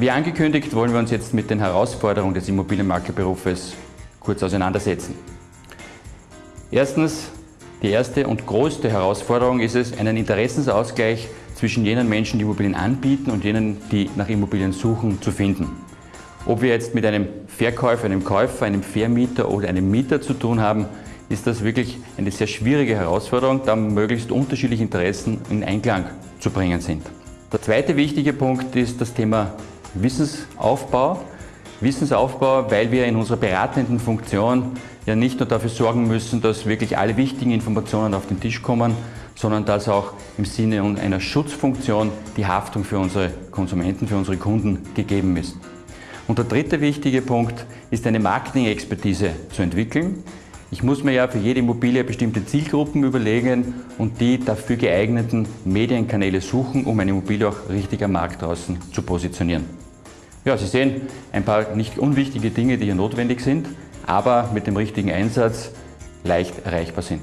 Wie angekündigt wollen wir uns jetzt mit den Herausforderungen des Immobilienmaklerberufes kurz auseinandersetzen. Erstens, die erste und größte Herausforderung ist es, einen Interessensausgleich zwischen jenen Menschen, die Immobilien anbieten und jenen, die nach Immobilien suchen, zu finden. Ob wir jetzt mit einem Verkäufer, einem Käufer, einem Vermieter oder einem Mieter zu tun haben, ist das wirklich eine sehr schwierige Herausforderung, da möglichst unterschiedliche Interessen in Einklang zu bringen sind. Der zweite wichtige Punkt ist das Thema Wissensaufbau. Wissensaufbau, weil wir in unserer beratenden Funktion ja nicht nur dafür sorgen müssen, dass wirklich alle wichtigen Informationen auf den Tisch kommen, sondern dass auch im Sinne einer Schutzfunktion die Haftung für unsere Konsumenten, für unsere Kunden gegeben ist. Und der dritte wichtige Punkt ist eine Marketing-Expertise zu entwickeln. Ich muss mir ja für jede Immobilie bestimmte Zielgruppen überlegen und die dafür geeigneten Medienkanäle suchen, um eine Immobilie auch richtig am Markt draußen zu positionieren. Ja, Sie sehen ein paar nicht unwichtige Dinge, die hier notwendig sind, aber mit dem richtigen Einsatz leicht erreichbar sind.